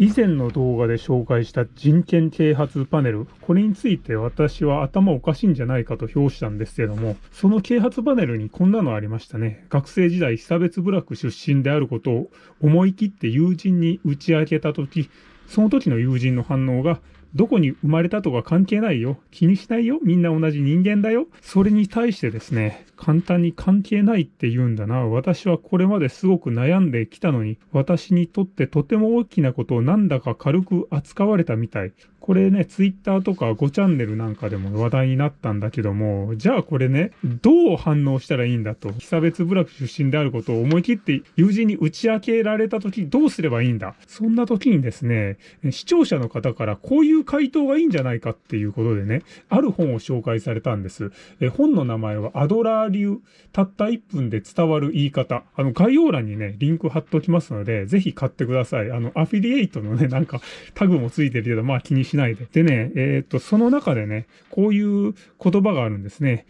以前の動画で紹介した人権啓発パネル、これについて私は頭おかしいんじゃないかと評したんですけども、その啓発パネルにこんなのありましたね。学生時代、被差別部落出身であることを思い切って友人に打ち明けたとき、その時の友人の反応が、どこに生まれたとか関係ないよ。気にしないよ。みんな同じ人間だよ。それに対してですね、簡単に関係ないって言うんだな。私はこれまですごく悩んできたのに、私にとってとても大きなことをなんだか軽く扱われたみたい。これね、ツイッターとか5チャンネルなんかでも話題になったんだけども、じゃあこれね、どう反応したらいいんだと。被差別部落出身であることを思い切って友人に打ち明けられた時どうすればいいんだ？そんな時にですね、視聴者の方からこういう回答がいいんじゃないかっていうことでね、ある本を紹介されたんです。え本の名前はアドラー流、たった1分で伝わる言い方。あの概要欄にね、リンク貼っときますので、ぜひ買ってください。あの、アフィリエイトのね、なんかタグもついてるけど、まあ気にしないで。でね、えっ、と、その中でね、こういう言葉があるんですね。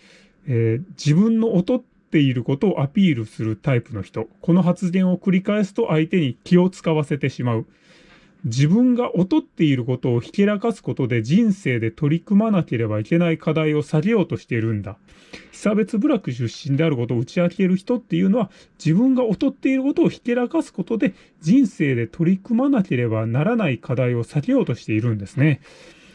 えー、自分の劣っていることをアピールするタイプの人。この発言を繰り返すと相手に気を使わせてしまう。自分が劣っていることをひけらかすことで人生で取り組まなければいけない課題を下げようとしているんだ。被差別部落出身であることを打ち明ける人っていうのは自分が劣っていることをひけらかすことで人生で取り組まなければならない課題を避けようとしているんですね。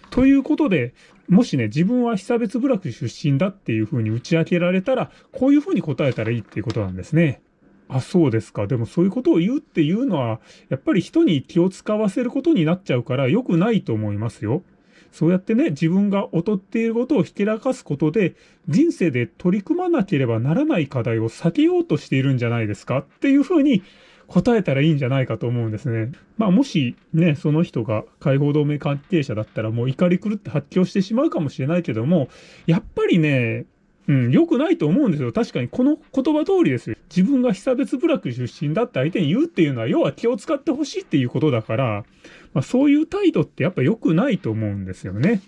ということで、もしね、自分は被差別部落出身だっていうふうに打ち明けられたら、こういうふうに答えたらいいっていうことなんですね。あ、そうですか。でもそういうことを言うっていうのは、やっぱり人に気を使わせることになっちゃうから良くないと思いますよ。そうやってね、自分が劣っていることをひけらかすことで、人生で取り組まなければならない課題を避けようとしているんじゃないですか？っていうふうに答えたらいいんじゃないかと思うんですね。まあもしね、その人が解放同盟関係者だったらもう怒り狂って発狂してしまうかもしれないけども、やっぱりね、うん、良くないと思うんですよ。確かにこの言葉通りですよ。自分が被差別部落出身だって相手に言うっていうのは、要は気を使ってほしいっていうことだから、まあ、そういう態度ってやっぱ良くないと思うんですよね。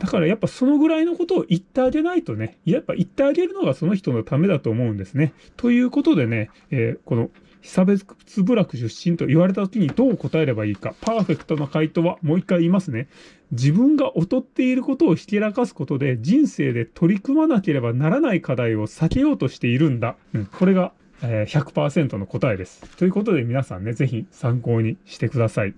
だからやっぱそのぐらいのことを言ってあげないとね、やっぱ言ってあげるのがその人のためだと思うんですね。ということでね、えー、この被差別部落出身と言われた時にどう答えればいいか。パーフェクトな回答はもう一回言いますね。自分が劣っていることをひけらかすことで人生で取り組まなければならない課題を避けようとしているんだ。うん、これが100%の答えです。ということで皆さんね、ぜひ参考にしてください。